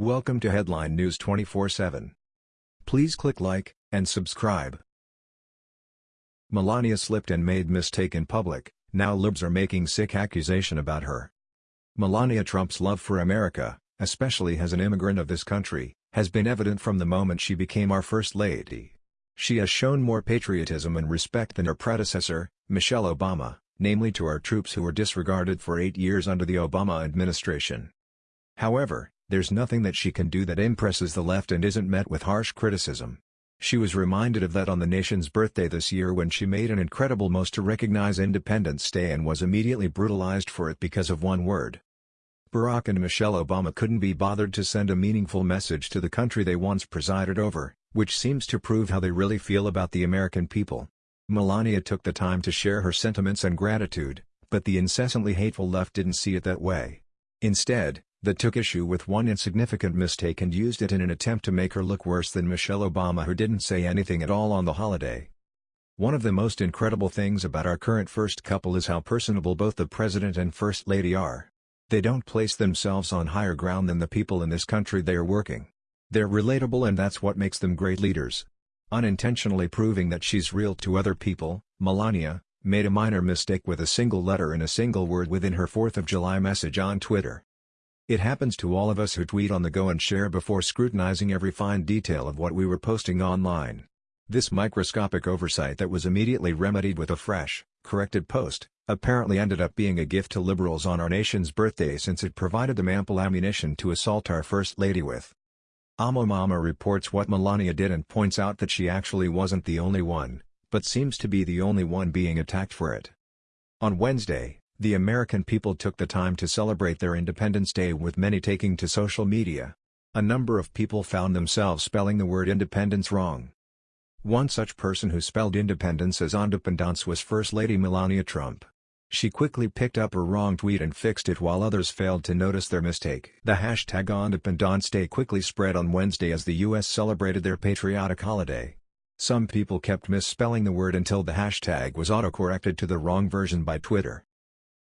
Welcome to Headline News 24/7. Please click like and subscribe. Melania slipped and made mistake in public, now libs are making sick accusation about her. Melania Trump's love for America, especially as an immigrant of this country, has been evident from the moment she became our First Lady. She has shown more patriotism and respect than her predecessor, Michelle Obama, namely to our troops who were disregarded for eight years under the Obama administration. However, there's nothing that she can do that impresses the left and isn't met with harsh criticism. She was reminded of that on the nation's birthday this year when she made an incredible most to recognize Independence Day and was immediately brutalized for it because of one word. Barack and Michelle Obama couldn't be bothered to send a meaningful message to the country they once presided over, which seems to prove how they really feel about the American people. Melania took the time to share her sentiments and gratitude, but the incessantly hateful left didn't see it that way. Instead, they took issue with one insignificant mistake and used it in an attempt to make her look worse than Michelle Obama who didn't say anything at all on the holiday. One of the most incredible things about our current first couple is how personable both the President and First Lady are. They don't place themselves on higher ground than the people in this country they are working. They're relatable and that's what makes them great leaders. Unintentionally proving that she's real to other people, Melania, made a minor mistake with a single letter and a single word within her 4th of July message on Twitter. It happens to all of us who tweet on the go and share before scrutinizing every fine detail of what we were posting online. This microscopic oversight that was immediately remedied with a fresh, corrected post, apparently ended up being a gift to liberals on our nation's birthday since it provided them ample ammunition to assault our First Lady with. AmoMama reports what Melania did and points out that she actually wasn't the only one, but seems to be the only one being attacked for it. On Wednesday, the American people took the time to celebrate their Independence Day with many taking to social media. A number of people found themselves spelling the word independence wrong. One such person who spelled independence as independence was First Lady Melania Trump. She quickly picked up her wrong tweet and fixed it while others failed to notice their mistake. The hashtag Independence Day quickly spread on Wednesday as the U.S. celebrated their patriotic holiday. Some people kept misspelling the word until the hashtag was autocorrected to the wrong version by Twitter.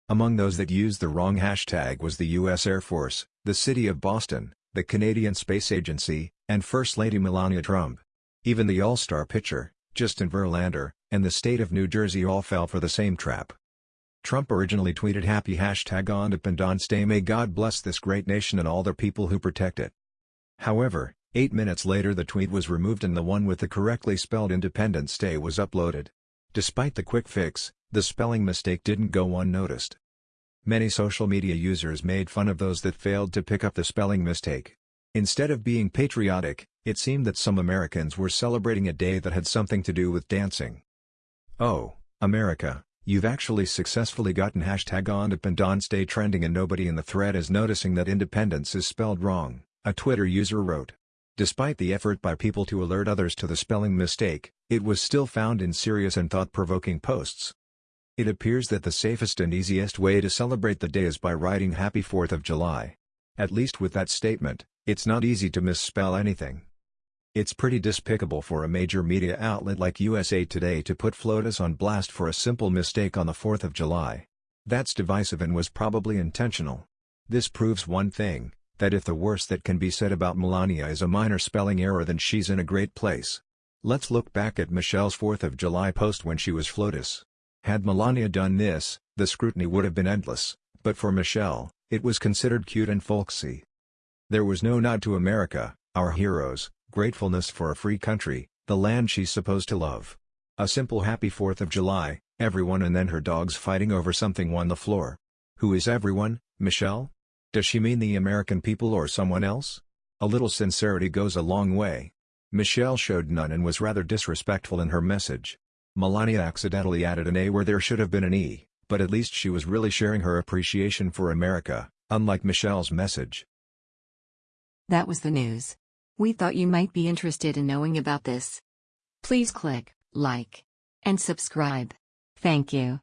Among those that used the wrong hashtag was the U.S. Air Force, the City of Boston, the Canadian Space Agency, and First Lady Melania Trump. Even the All-Star pitcher, Justin Verlander, and the state of New Jersey all fell for the same trap. Trump originally tweeted happy hashtag Independence Day may God bless this great nation and all the people who protect it. However, eight minutes later the tweet was removed and the one with the correctly spelled Independence Day was uploaded. Despite the quick fix, the spelling mistake didn't go unnoticed. Many social media users made fun of those that failed to pick up the spelling mistake. Instead of being patriotic, it seemed that some Americans were celebrating a day that had something to do with dancing. Oh, America, You've actually successfully gotten hashtag Independence Day trending and nobody in the thread is noticing that independence is spelled wrong, a Twitter user wrote. Despite the effort by people to alert others to the spelling mistake, it was still found in serious and thought-provoking posts. It appears that the safest and easiest way to celebrate the day is by writing Happy 4th of July. At least with that statement, it's not easy to misspell anything. It's pretty despicable for a major media outlet like USA Today to put FLOTUS on blast for a simple mistake on the 4th of July. That's divisive and was probably intentional. This proves one thing, that if the worst that can be said about Melania is a minor spelling error then she's in a great place. Let's look back at Michelle's 4th of July post when she was FLOTUS. Had Melania done this, the scrutiny would have been endless, but for Michelle, it was considered cute and folksy. There was no nod to America, our heroes, gratefulness for a free country, the land she's supposed to love. A simple happy 4th of July, everyone and then her dogs fighting over something on the floor. Who is everyone, Michelle? Does she mean the American people or someone else? A little sincerity goes a long way. Michelle showed none and was rather disrespectful in her message. Melania accidentally added an A where there should have been an E, but at least she was really sharing her appreciation for America, unlike Michelle's message. That was the news. We thought you might be interested in knowing about this. Please click like and subscribe. Thank you.